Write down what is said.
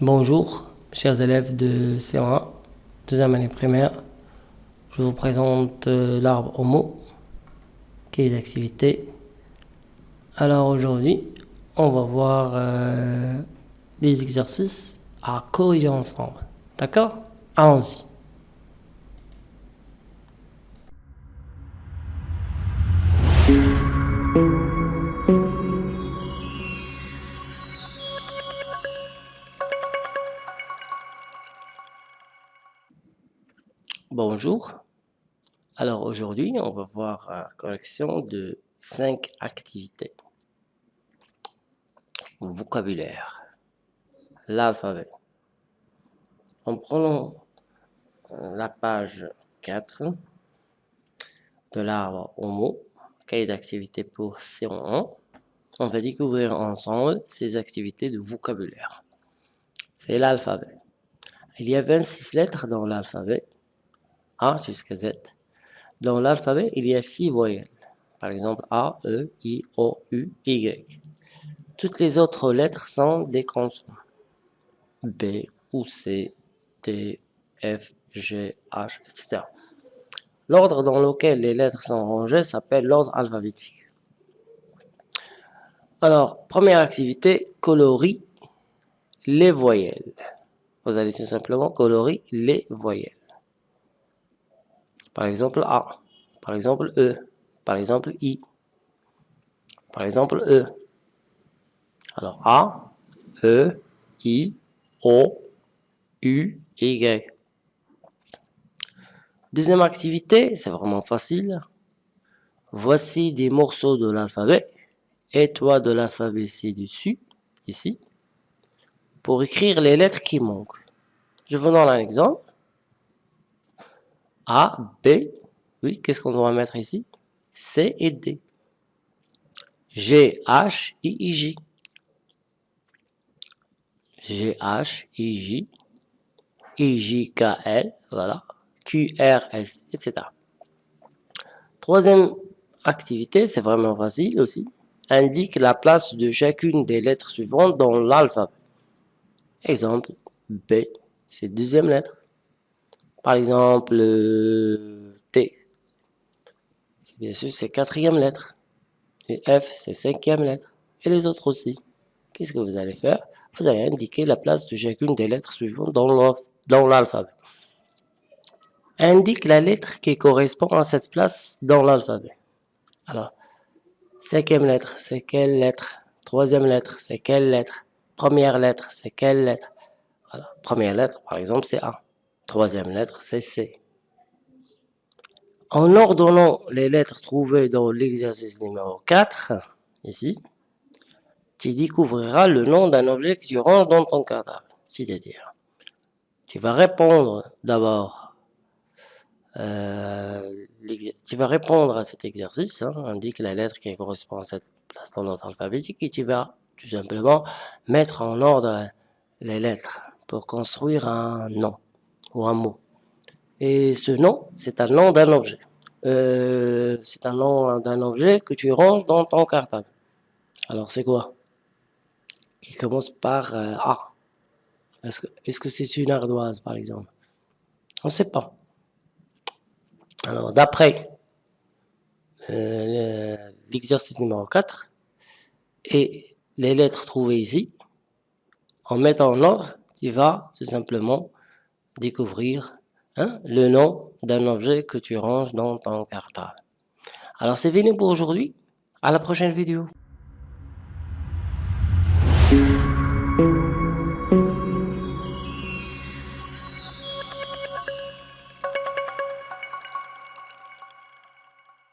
Bonjour, chers élèves de C1, deuxième année primaire. Je vous présente euh, l'arbre homo, qui est d'activité. Alors aujourd'hui, on va voir euh, les exercices à corriger ensemble. D'accord? Allons-y. Bonjour. Alors aujourd'hui, on va voir la correction de cinq activités. Vocabulaire. L'alphabet. En prenant euh, la page 4 de l'arbre Homo, cahier d'activité pour C1, on va découvrir ensemble ces activités de vocabulaire. C'est l'alphabet. Il y a 26 lettres dans l'alphabet a jusqu'à Z. Dans l'alphabet, il y a six voyelles. Par exemple, A, E, I, O, U, Y. Toutes les autres lettres sont des consonnes. B, ou C, D, F, G, H, etc. L'ordre dans lequel les lettres sont rangées s'appelle l'ordre alphabétique. Alors, première activité, colorie les voyelles. Vous allez tout simplement colorer les voyelles. Par exemple A. Par exemple E. Par exemple I. Par exemple E. Alors A, E, I, O, U, Y. Deuxième activité, c'est vraiment facile. Voici des morceaux de l'alphabet. Et de l'alphabet ci-dessus, ici, pour écrire les lettres qui manquent. Je vous donne un exemple. A, B, oui, qu'est-ce qu'on doit mettre ici? C et D. G, H, I, I, J. G, H, I, J. I, J, K, L, voilà. Q, R, S, etc. Troisième activité, c'est vraiment facile aussi. Indique la place de chacune des lettres suivantes dans l'alphabet. Exemple, B, c'est deuxième lettre. Par exemple, euh, T, bien sûr c'est quatrième lettre. Et F, c'est cinquième lettre. Et les autres aussi. Qu'est-ce que vous allez faire? Vous allez indiquer la place de chacune des lettres suivantes dans l'alphabet. Indique la lettre qui correspond à cette place dans l'alphabet. Alors, cinquième lettre, c'est quelle lettre? Troisième lettre, c'est quelle lettre? Première lettre, c'est quelle lettre? Voilà, première lettre, par exemple, c'est A. Troisième lettre, c'est C. En ordonnant les lettres trouvées dans l'exercice numéro 4, ici, tu découvriras le nom d'un objet que tu ranges dans ton cartable. C'est-à-dire, tu vas répondre d'abord, euh, tu vas répondre à cet exercice, hein, indique la lettre qui correspond à cette place dans l'ordre alphabétique et tu vas tout simplement mettre en ordre les lettres pour construire un nom ou un mot. Et ce nom, c'est un nom d'un objet. Euh, c'est un nom d'un objet que tu ranges dans ton cartable. Alors c'est quoi? Qui commence par euh, A. Est-ce que c'est une ardoise par exemple? On ne sait pas. Alors d'après euh, l'exercice numéro 4 et les lettres trouvées ici, en mettant en ordre, tu vas tout simplement découvrir hein, le nom d'un objet que tu ranges dans ton cartable. Alors c'est fini pour aujourd'hui. À la prochaine vidéo.